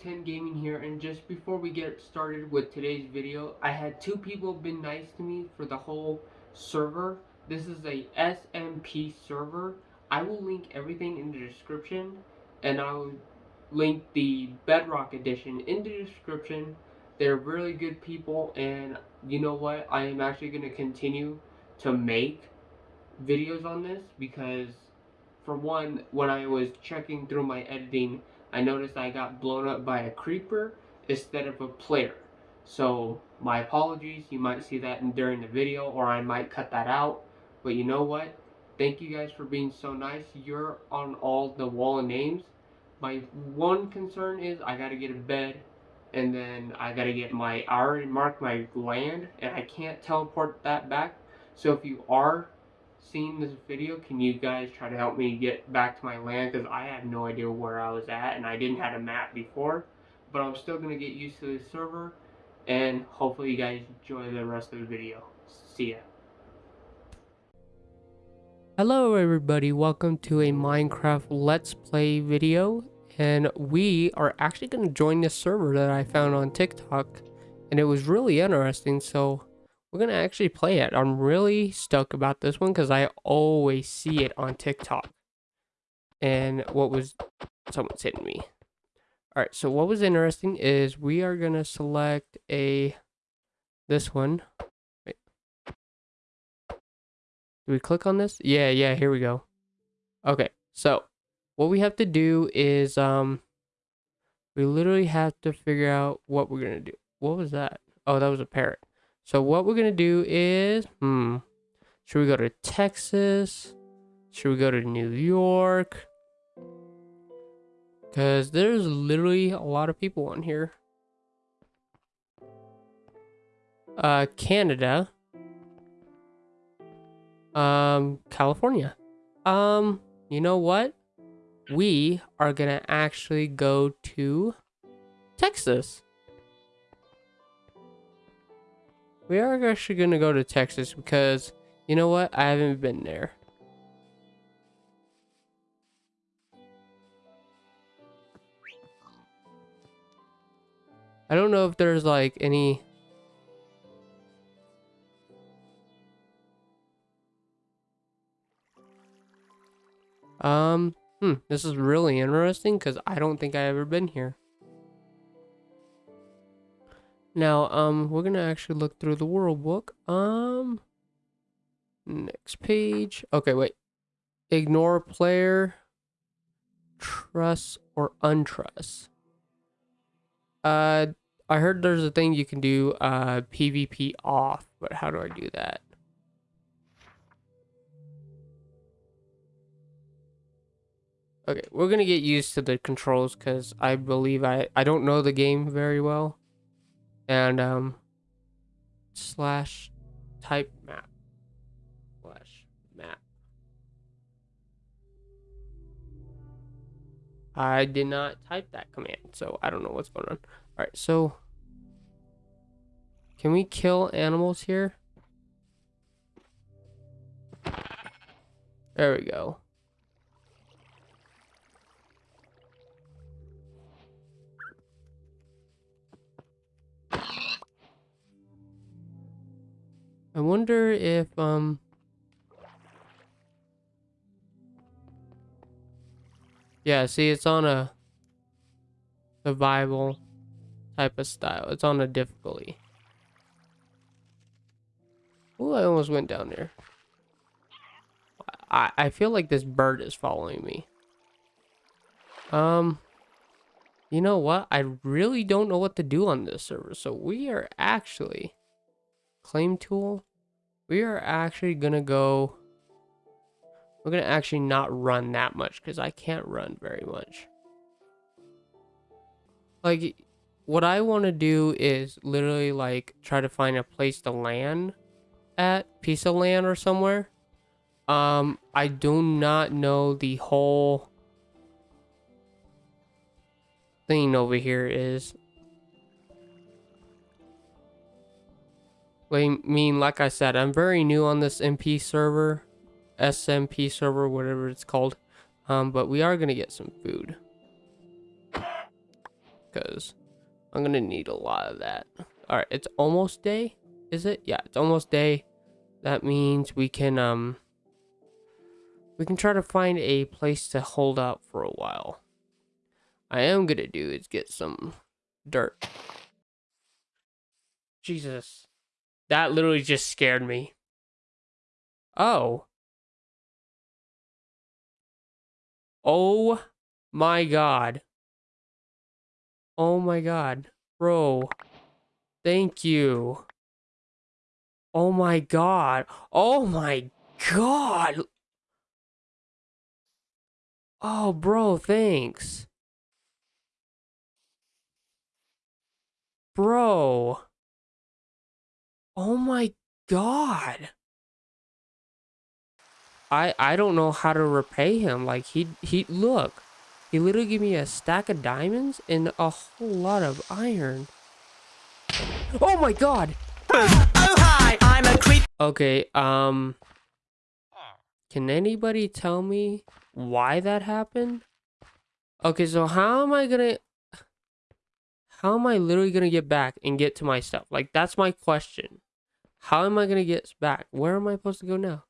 W10 Gaming here, and just before we get started with today's video, I had two people been nice to me for the whole server. This is a SMP server. I will link everything in the description, and I will link the Bedrock edition in the description. They're really good people, and you know what? I am actually going to continue to make videos on this because, for one, when I was checking through my editing, I noticed I got blown up by a creeper instead of a player. So my apologies, you might see that during the video or I might cut that out. But you know what? Thank you guys for being so nice. You're on all the wall names. My one concern is I gotta get a bed and then I gotta get my, I already marked my land and I can't teleport that back. So if you are seeing this video, can you guys try to help me get back to my land? Because I have no idea where I was at, and I didn't have a map before. But I'm still going to get used to the server, and hopefully you guys enjoy the rest of the video. See ya. Hello everybody, welcome to a Minecraft Let's Play video. And we are actually going to join this server that I found on TikTok. And it was really interesting, so we're gonna actually play it. I'm really stuck about this one because I always see it on TikTok. And what was someone's hitting me. Alright, so what was interesting is we are gonna select a this one. Do we click on this? Yeah, yeah, here we go. Okay, so what we have to do is um we literally have to figure out what we're gonna do. What was that? Oh, that was a parrot. So what we're going to do is, hmm, should we go to Texas? Should we go to New York? Because there's literally a lot of people on here. Uh, Canada. Um, California. Um, you know what? We are going to actually go to Texas. We are actually going to go to Texas because, you know what? I haven't been there. I don't know if there's like any... Um, hmm, this is really interesting because I don't think I've ever been here. Now, um, we're gonna actually look through the world book. Um, next page. Okay, wait. Ignore player, trust or untrust. Uh, I heard there's a thing you can do uh PvP off, but how do I do that? Okay, we're gonna get used to the controls because I believe I I don't know the game very well and um slash type map. Slash map. I did not type that command so I don't know what's going on. All right so can we kill animals here? There we go I wonder if, um... Yeah, see, it's on a survival type of style. It's on a difficulty. Oh, I almost went down there. I, I feel like this bird is following me. Um, you know what? I really don't know what to do on this server. So we are actually claim tool, we are actually going to go, we're going to actually not run that much because I can't run very much. Like, what I want to do is literally like try to find a place to land at, piece of land or somewhere. Um, I do not know the whole thing over here is I mean, like I said, I'm very new on this MP server, SMP server, whatever it's called. Um, but we are going to get some food. because I'm gonna need a lot of that. All right, it's almost day, is it? Yeah, it's almost day. That means we can um we can try to find a place to hold out for a while. I am gonna do is get some dirt. Jesus. That literally just scared me. Oh. Oh my god. Oh my god. Bro. Thank you. Oh my god. Oh my god. Oh, bro, thanks. Bro. Oh my god. I I don't know how to repay him. Like he he look. He literally gave me a stack of diamonds and a whole lot of iron. Oh my god. Oh hi, I'm a creep. Okay, um Can anybody tell me why that happened? Okay, so how am I gonna how am I literally gonna get back and get to my stuff? Like that's my question. How am I gonna get back? Where am I supposed to go now?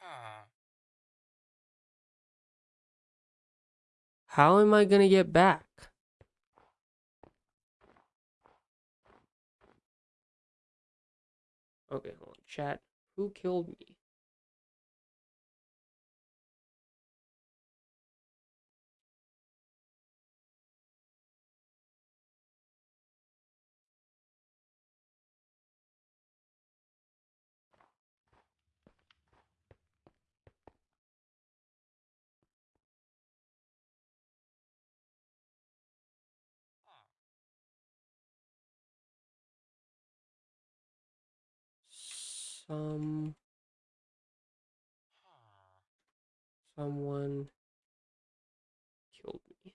Ah. How am I gonna get back? Okay, hold on. Chat. Who killed me? Some someone killed me.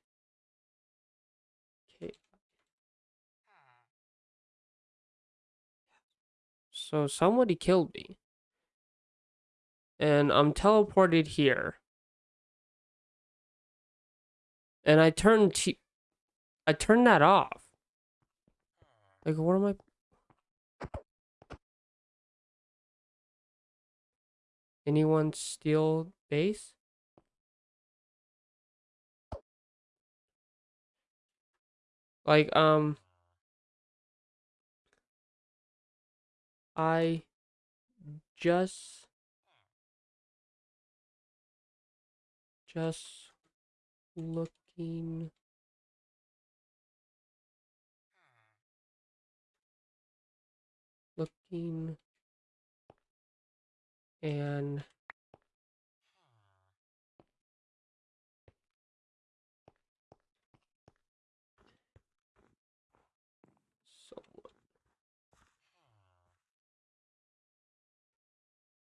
Okay. So somebody killed me. And I'm teleported here. And I turned t I turned that off. Like what am I Anyone steal base? Like, um... I just... Just looking... Looking and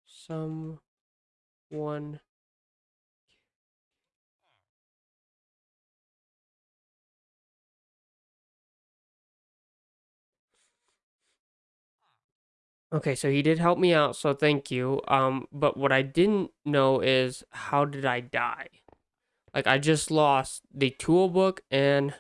someone someone Okay, so he did help me out, so thank you. Um, but what I didn't know is how did I die? Like I just lost the tool book and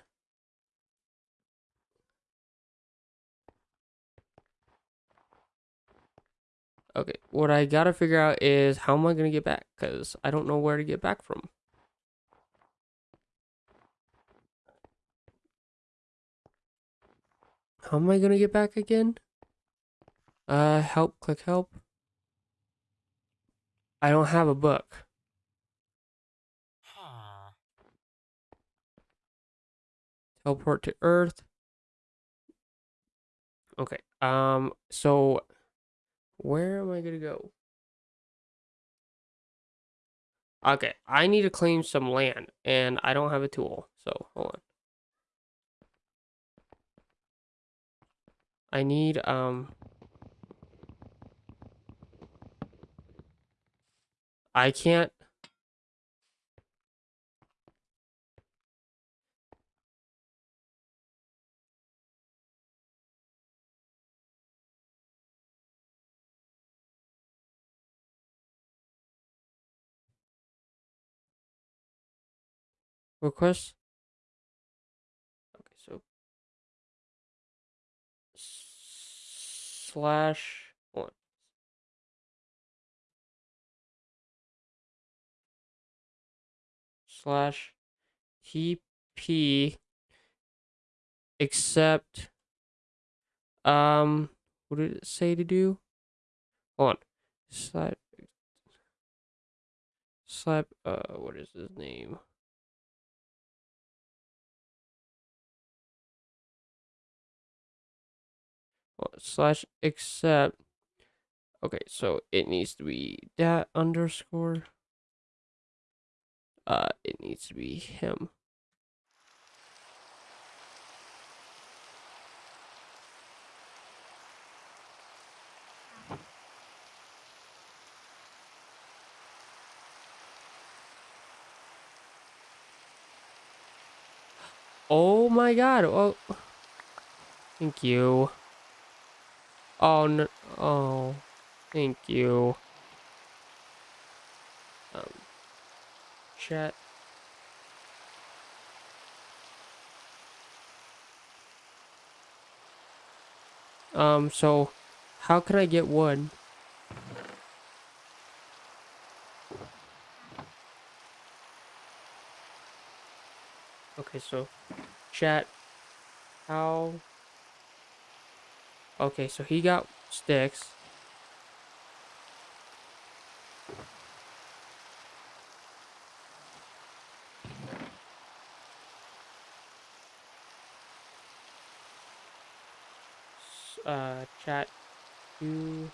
Okay, what I gotta figure out is how am I gonna get back? Because I don't know where to get back from. How am I gonna get back again? Uh, help, click help. I don't have a book. Teleport to Earth. Okay, um, so where am I gonna go? Okay, I need to claim some land, and I don't have a tool, so hold on. I need, um... I can't request. Okay, so slash slash TP accept um what did it say to do? Hold on. Slap slap uh what is his name? Slash except okay, so it needs to be that underscore. Uh it needs to be him. Oh my god. Oh. Thank you. Oh no. Oh. Thank you. Chat. Um. So, how can I get wood? Okay. So, chat. How? Okay. So he got sticks. Uh. Chat. You.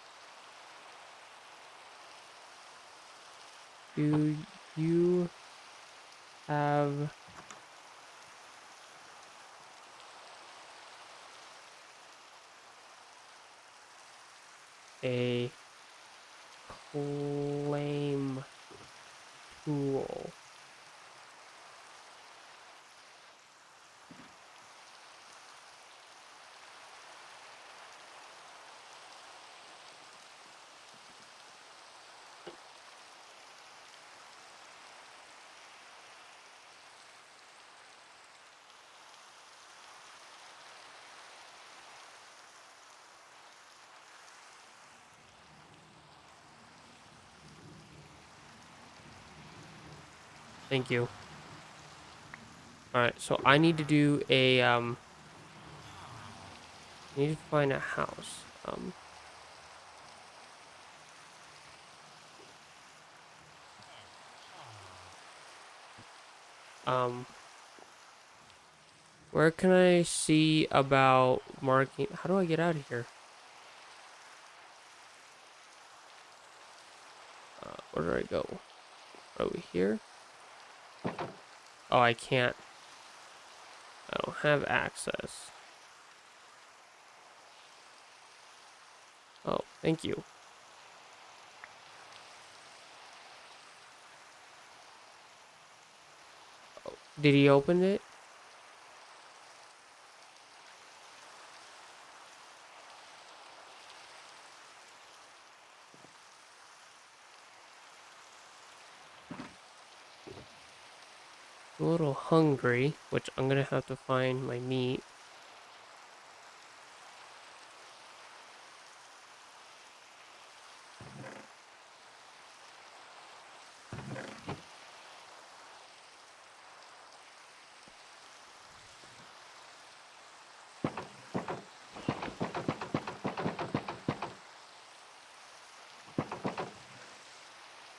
Do you have a claim tool? Thank you. Alright, so I need to do a, um... I need to find a house. Um... Um... Where can I see about marking... How do I get out of here? Uh, where do I go? Over here? Oh, I can't. I don't have access. Oh, thank you. Oh, did he open it? a little hungry, which I'm gonna have to find my meat.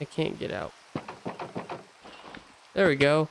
I can't get out. There we go.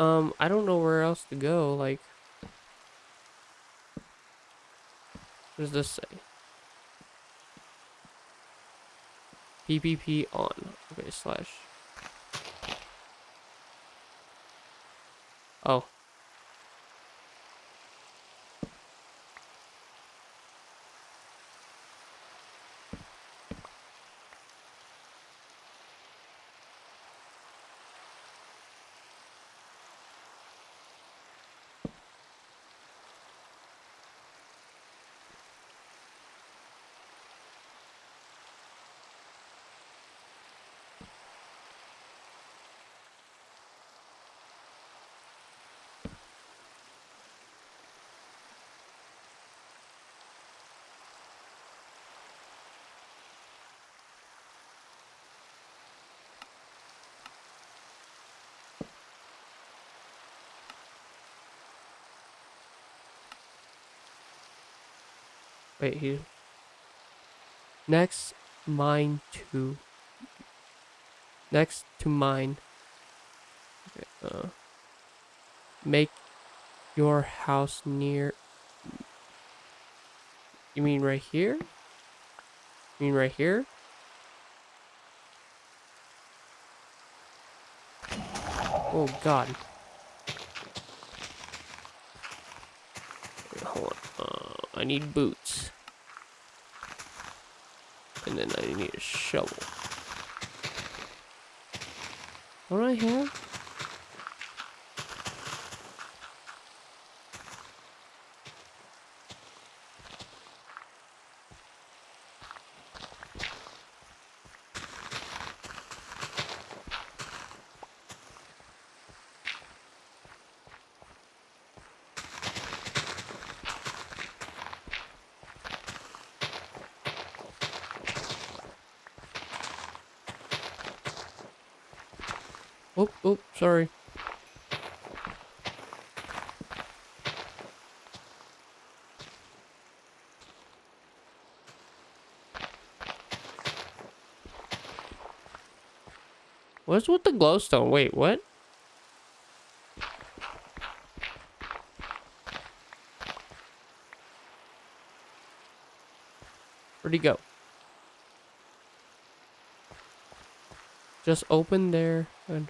Um, I don't know where else to go, like... What does this say? PvP on. Okay, slash. Oh. Wait, here. Next, mine to. Next to mine. Okay, uh. Make your house near. You mean right here? You mean right here? Oh god. Wait, hold on. Uh, I need boots. And then I need a shovel. What do I have? Oh, oh, sorry. What's with the glowstone? Wait, what? Where'd he go? Just open there and...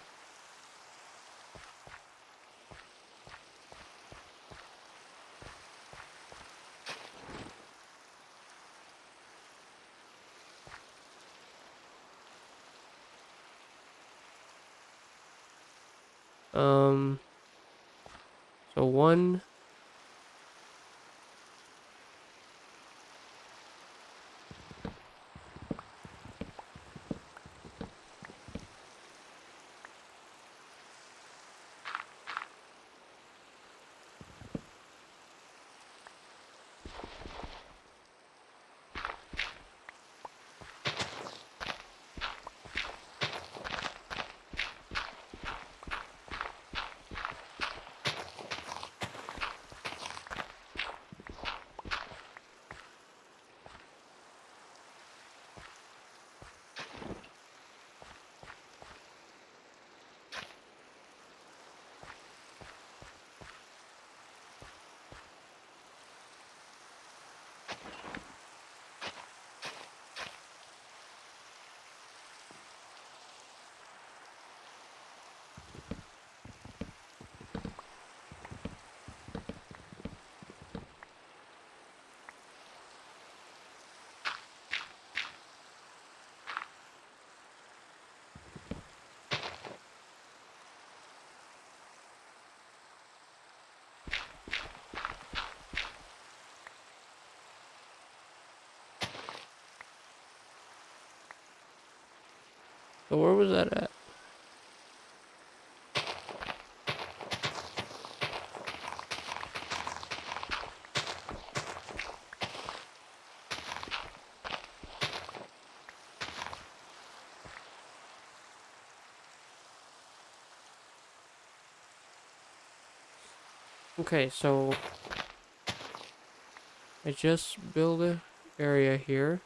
So where was that at? Okay, so I just build a area here.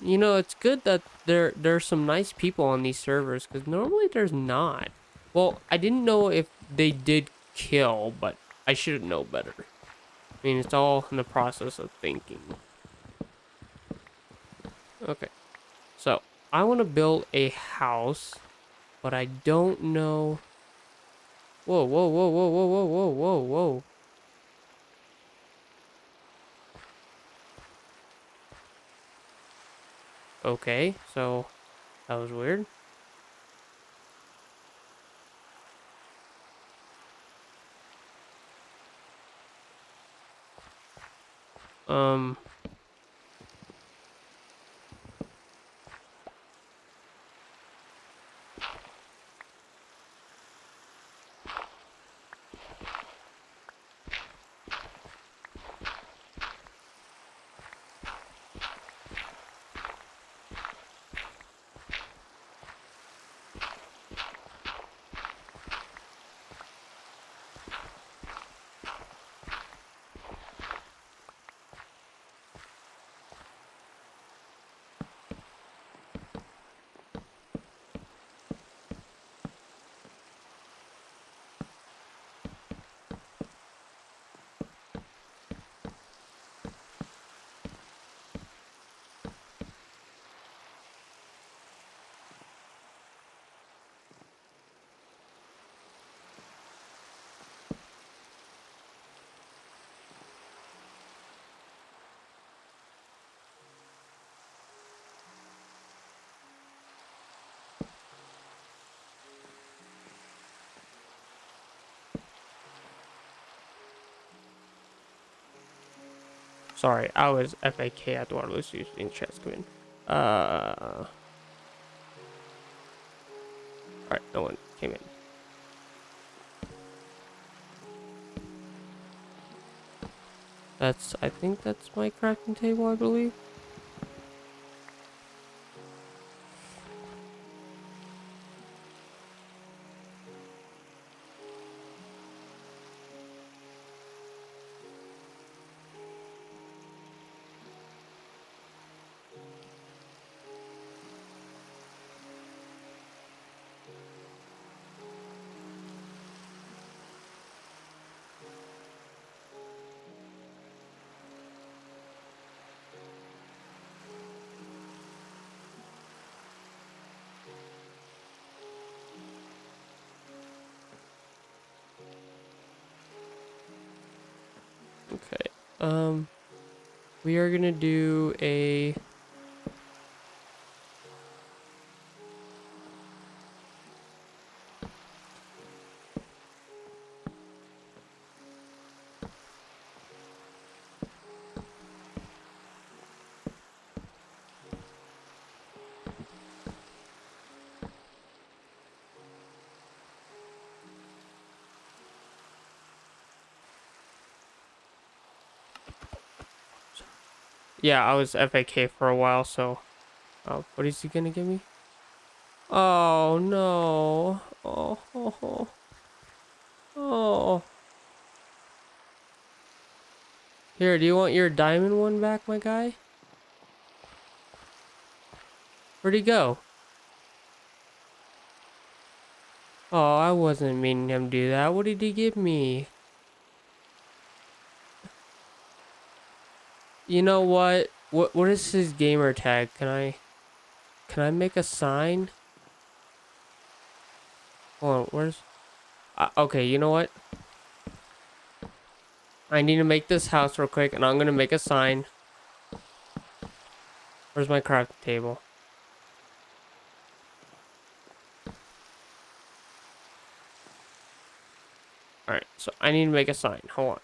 You know, it's good that there there's some nice people on these servers because normally there's not. Well, I didn't know if they did kill, but I should know better. I mean, it's all in the process of thinking. Okay, so I want to build a house, but I don't know. Whoa, whoa, whoa, whoa, whoa, whoa, whoa, whoa, whoa. Okay, so that was weird. Um. Sorry, I was FAK Eduardo was using chess queen. Uh. Alright, no one came in. That's, I think that's my crafting table, I believe. Okay. Um, we are gonna do a. Yeah, I was FAK for a while, so. Oh, what is he gonna give me? Oh no! Oh, oh, oh. oh. Here, do you want your diamond one back, my guy? Where'd he go? Oh, I wasn't meaning him to do that. What did he give me? You know what? What what is his gamer tag? Can I can I make a sign? Hold on, where's uh, okay, you know what? I need to make this house real quick and I'm gonna make a sign. Where's my craft table? Alright, so I need to make a sign. Hold on.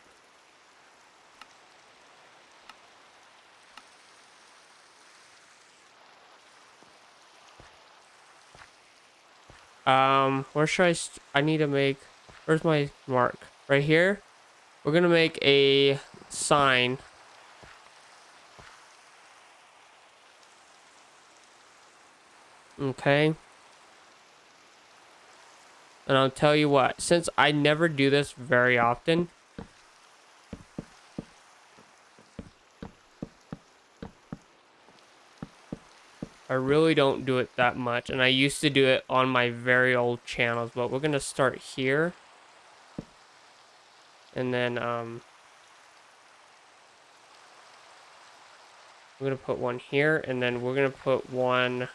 Um, where should I? I need to make. Where's my mark? Right here. We're gonna make a sign. Okay. And I'll tell you what, since I never do this very often, really don't do it that much, and I used to do it on my very old channels, but we're gonna start here. And then, um, we're gonna put one here, and then we're gonna put one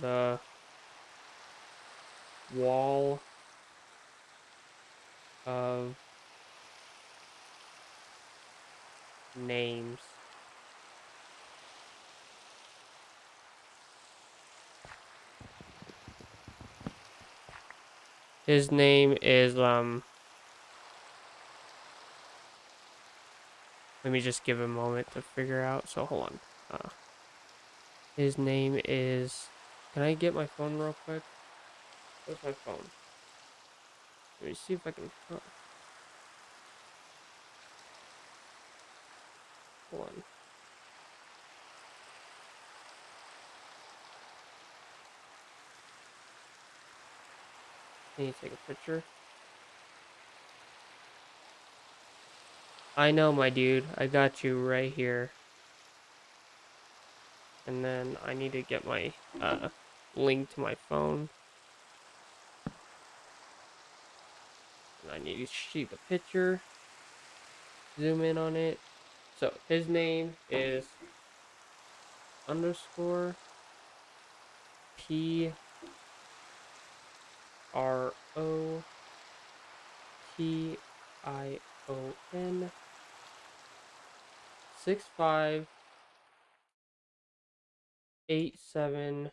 the wall of names. His name is, um, let me just give a moment to figure out. So hold on. Uh, his name is, can I get my phone real quick? Where's my phone? Let me see if I can. Oh. Hold on. Can you take a picture? I know, my dude. I got you right here. And then I need to get my uh, link to my phone. And I need to see the picture. Zoom in on it. So his name is underscore P R O T I O N six five eight seven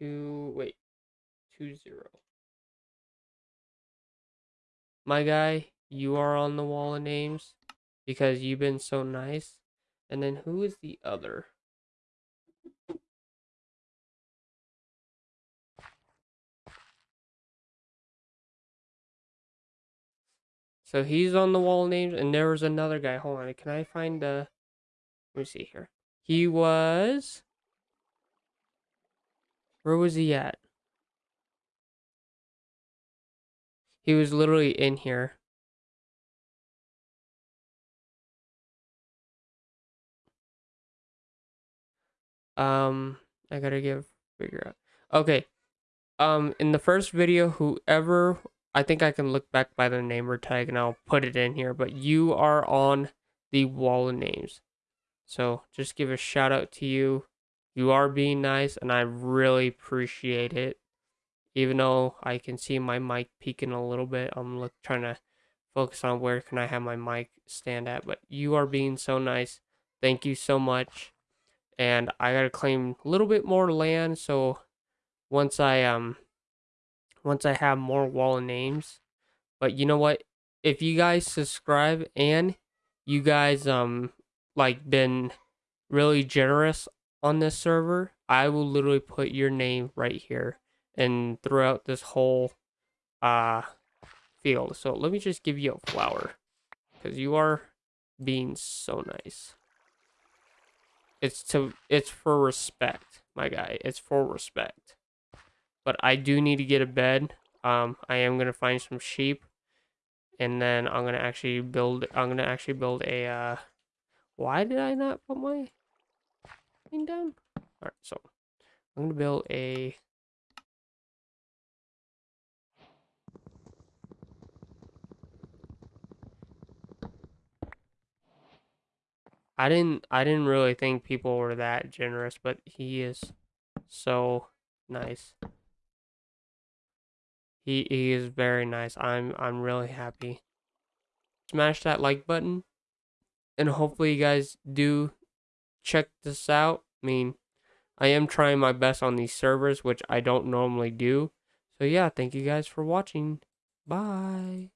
two wait two zero. My guy, you are on the wall of names because you've been so nice. And then who is the other? So he's on the wall names, and there was another guy. Hold on, can I find the? Let me see here. He was. Where was he at? He was literally in here. Um, I gotta give figure out. Okay. Um, in the first video, whoever I think I can look back by the name or tag and I'll put it in here, but you are on the wall of names. So just give a shout out to you. You are being nice and I really appreciate it. Even though I can see my mic peeking a little bit, I'm look, trying to focus on where can I have my mic stand at. But you are being so nice. Thank you so much and I gotta claim a little bit more land. So once I um once I have more wall names, but you know what? If you guys subscribe and you guys um like been really generous on this server, I will literally put your name right here and throughout this whole uh field. So let me just give you a flower because you are being so nice. It's to it's for respect, my guy. It's for respect. But I do need to get a bed. Um, I am gonna find some sheep, and then I'm gonna actually build. I'm gonna actually build a. Uh, why did I not put my thing down? All right, so I'm gonna build a I didn't I didn't really think people were that generous, but he is so nice. He he is very nice. I'm I'm really happy. Smash that like button. And hopefully you guys do check this out. I mean, I am trying my best on these servers, which I don't normally do. So yeah, thank you guys for watching. Bye.